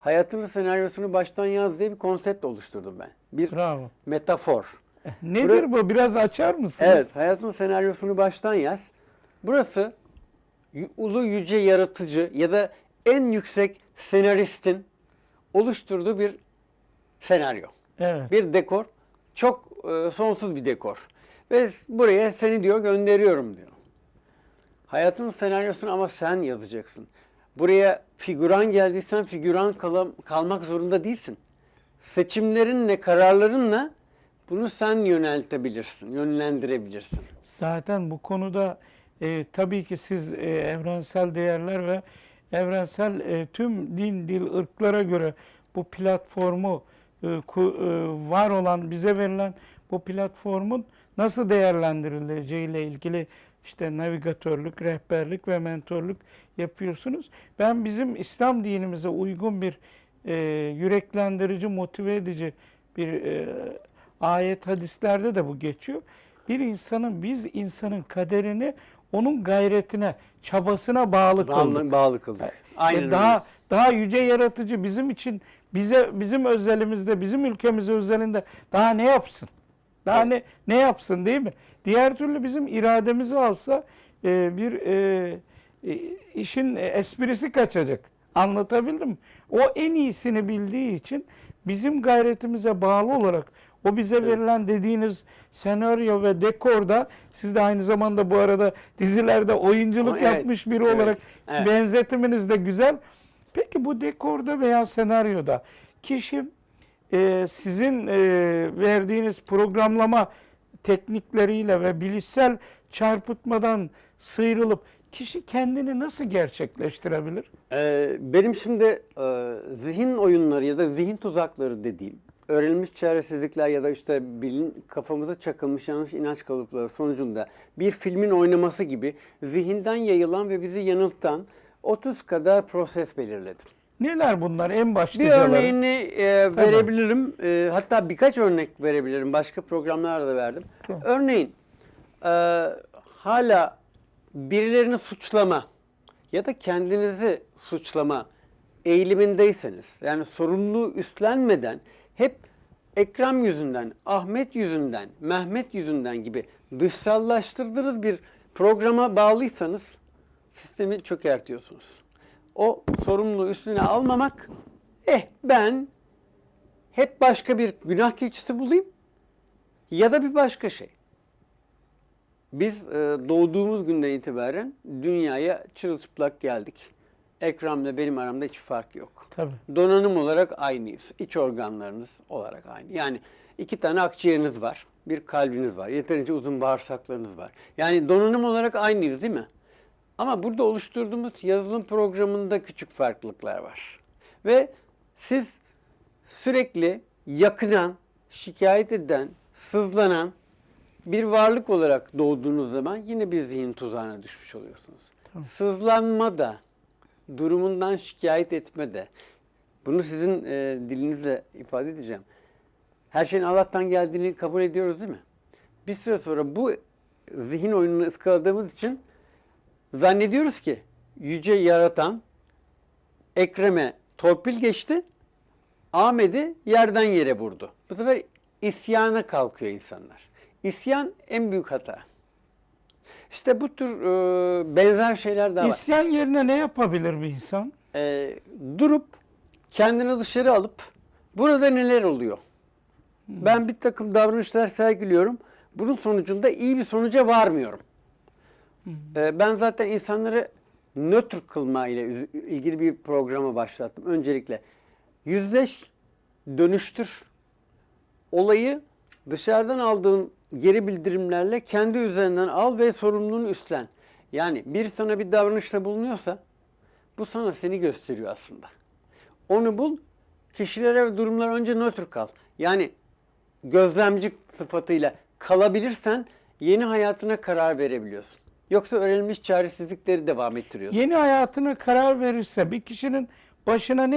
Hayatının senaryosunu baştan yaz diye bir konsept oluşturdum ben. Bir Bravo. metafor. Nedir bu? Biraz açar mısınız? Evet, hayatın senaryosunu baştan yaz. Burası ulu yüce yaratıcı ya da en yüksek senaristin oluşturduğu bir senaryo. Evet. Bir dekor. Çok e, sonsuz bir dekor. Ve buraya seni diyor gönderiyorum diyor. Hayatın senaryosunu ama sen yazacaksın. Buraya figüran geldiysen figüran kala- kalmak zorunda değilsin. Seçimlerinle, kararlarınla bunu sen yöneltebilirsin, yönlendirebilirsin. Zaten bu konuda e, tabii ki siz e, evrensel değerler ve evrensel e, tüm din, dil, ırklara göre bu platformu e, ku- e, var olan, bize verilen bu platformun nasıl değerlendirileceği ile ilgili işte navigatörlük, rehberlik ve mentorluk yapıyorsunuz. Ben bizim İslam dinimize uygun bir e, yüreklendirici, motive edici bir e, ayet hadislerde de bu geçiyor. Bir insanın, biz insanın kaderini onun gayretine, çabasına bağlı kıldık. Bağlı, bağlı kıldık. Aynen daha öyle. daha yüce yaratıcı bizim için bize bizim özelimizde, bizim ülkemiz özelinde daha ne yapsın? Daha ne ne yapsın değil mi? Diğer türlü bizim irademizi alsa e, bir e, e, işin esprisi kaçacak. Anlatabildim mi? O en iyisini bildiği için bizim gayretimize bağlı olarak o bize verilen dediğiniz senaryo ve dekorda siz de aynı zamanda bu arada dizilerde oyunculuk Evet, yapmış biri evet, olarak evet. benzetiminiz de güzel. Peki bu dekorda veya senaryoda kişi e, sizin e, verdiğiniz programlama teknikleriyle ve bilişsel çarpıtmadan sıyrılıp kişi kendini nasıl gerçekleştirebilir? Ee, benim şimdi e, zihin oyunları ya da zihin tuzakları dediğim öğrenilmiş çaresizlikler ya da işte bilin, kafamıza çakılmış yanlış inanç kalıpları sonucunda bir filmin oynaması gibi zihinden yayılan ve bizi yanıltan 30 kadar proses belirledim. Neler bunlar en Bir başlıcaları? örneğini e, verebilirim. E, hatta birkaç örnek verebilirim. Başka programlarda da verdim. Tamam. Örneğin e, hala birilerini suçlama ya da kendinizi suçlama eğilimindeyseniz yani sorumluluğu üstlenmeden hep Ekrem yüzünden, Ahmet yüzünden, Mehmet yüzünden gibi dışsallaştırdığınız bir programa bağlıysanız sistemi çökertiyorsunuz. O sorumluluğu üstüne almamak, eh ben hep başka bir günah keçisi bulayım ya da bir başka şey. Biz e, doğduğumuz günden itibaren dünyaya çırılçıplak geldik. Ekrem'le benim aramda hiç fark yok. Tabii. Donanım olarak aynıyız. İç organlarınız olarak aynı. Yani iki tane akciğeriniz var. Bir kalbiniz var. Yeterince uzun bağırsaklarınız var. Yani donanım olarak aynıyız değil mi? Ama burada oluşturduğumuz yazılım programında küçük farklılıklar var. Ve siz sürekli yakınan, şikayet eden, sızlanan bir varlık olarak doğduğunuz zaman yine bir zihin tuzağına düşmüş oluyorsunuz. Sızlanma da, durumundan şikayet etme de, bunu sizin e, dilinizle ifade edeceğim. Her şeyin Allah'tan geldiğini kabul ediyoruz değil mi? Bir süre sonra bu zihin oyununu ıskaladığımız için zannediyoruz ki yüce yaratan Ekrem'e torpil geçti, Ahmet'i yerden yere vurdu. Bu sefer isyana kalkıyor insanlar. İsyan en büyük hata. İşte bu tür e, benzer şeyler daha var. İsyan yerine ne yapabilir bir insan? E, durup kendini dışarı alıp burada neler oluyor? Ben bir takım davranışlar sergiliyorum. Bunun sonucunda iyi bir sonuca varmıyorum. E, ben zaten insanları nötr kılma ile ilgili bir programa başlattım. Öncelikle yüzleş, dönüştür. Olayı dışarıdan aldığın geri bildirimlerle kendi üzerinden al ve sorumluluğunu üstlen. Yani bir sana bir davranışta bulunuyorsa bu sana seni gösteriyor aslında. Onu bul, kişilere ve durumlara önce nötr kal. Yani gözlemci sıfatıyla kalabilirsen yeni hayatına karar verebiliyorsun. Yoksa öğrenilmiş çaresizlikleri devam ettiriyorsun. Yeni hayatına karar verirse bir kişinin başına ne